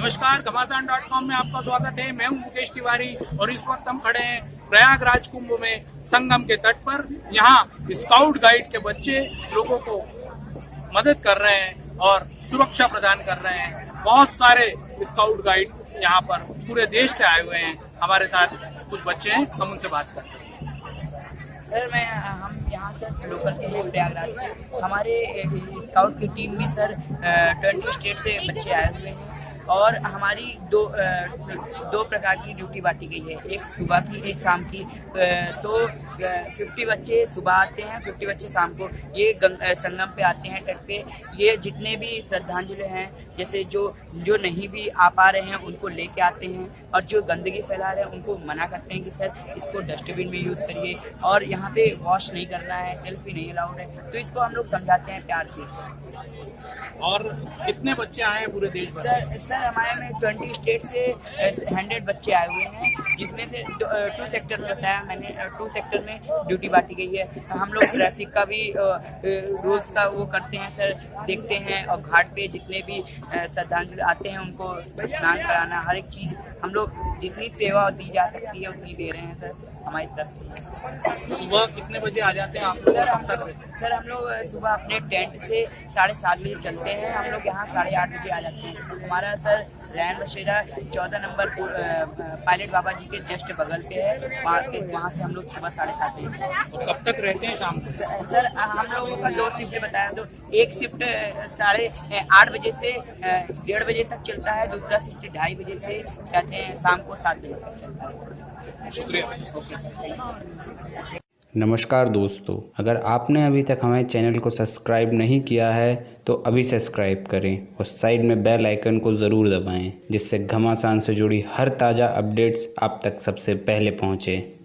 घमासान dot com में आपका स्वागत है। मैं हूँ मुकेश तिवारी और इस वक्त हम खड़े हैं प्रयागराज कुंभ में संगम के तट पर। यहाँ स्काउट गाइड के बच्चे लोगों को मदद कर रहे हैं और सुरक्षा प्रदान कर रहे हैं। बहुत सारे स्काउट गाइड यहाँ पर पूरे देश से आए हुए हैं। हमारे साथ कुछ बच्चे हैं, हम उनसे बात करते हैं। सर, मैं, हम यहाँ सर लोकल के हैं प्रयागराज से हमारे स्काउट की टीम भी सर ट्वेंटी स्टेट से बच्चे आए हुए हैं। और हमारी दो दो प्रकार की ड्यूटी बांटी गई है। एक सुबह की एक शाम की। तो फिफ्टी बच्चे सुबह आते हैं फिफ्टी बच्चे शाम को ये संगम पे आते हैं तट पे। ये जितने भी श्रद्धांजलि हैं जैसे जो जो नहीं भी आ पा रहे हैं उनको लेके आते हैं। और जो गंदगी फैला रहे हैं उनको मना करते हैं कि सर इसको डस्टबिन में यूज़ करिए। और यहाँ पे वॉश नहीं करना है सेल्फी नहीं अलाउड है। तो इसको हम लोग समझाते हैं प्यार से। और कितने बच्चे आए हैं पूरे देश भर? सर सर हमारे में ट्वेंटी स्टेट से हंड्रेड बच्चे आए हुए हैं, जिसमें से टू सेक्टर में बताया मैंने टू सेक्टर में ड्यूटी बांटी गई है। हम लोग ट्रैफ़िक का भी रूल्स का वो करते हैं सर देखते हैं और घाट पे जितने भी श्रद्धांजलि आते हैं, उनको स्नान कराना, हर एक चीज़ हम लोग जितनी सेवा दी जा सकती है, उतनी दे रहे हैं सर हमारी तरफ़ से। सुबह कितने बजे आ जाते हैं आप? सर हम लोग सर हम लोग सुबह अपने टेंट से साढ़े सात बजे चलते हैं। हम लोग यहाँ साढ़े आठ बजे आ जाते हैं। हमारा सर रैन बशेरा चौदह नंबर पायलट बाबा जी के जस्ट बगल पे है। वहाँ पे वहाँ से हम लोग सुबह साढ़े सात बजे कब तक रहते हैं शाम को? सर हम लोगों का दो शिफ्ट बताया तो एक शिफ्ट साढ़े आठ बजे से डेढ़ बजे तक चलता है। दूसरा शिफ्ट ढाई बजे से कहते हैं शाम को सात बजे तक चलता है। शुक्रिया। नमस्कार दोस्तों, अगर आपने अभी तक हमारे चैनल को सब्सक्राइब नहीं किया है तो अभी सब्सक्राइब करें और साइड में बेल आइकन को ज़रूर दबाएँ, जिससे घमासान से जुड़ी हर ताज़ा अपडेट्स आप तक सबसे पहले पहुँचें।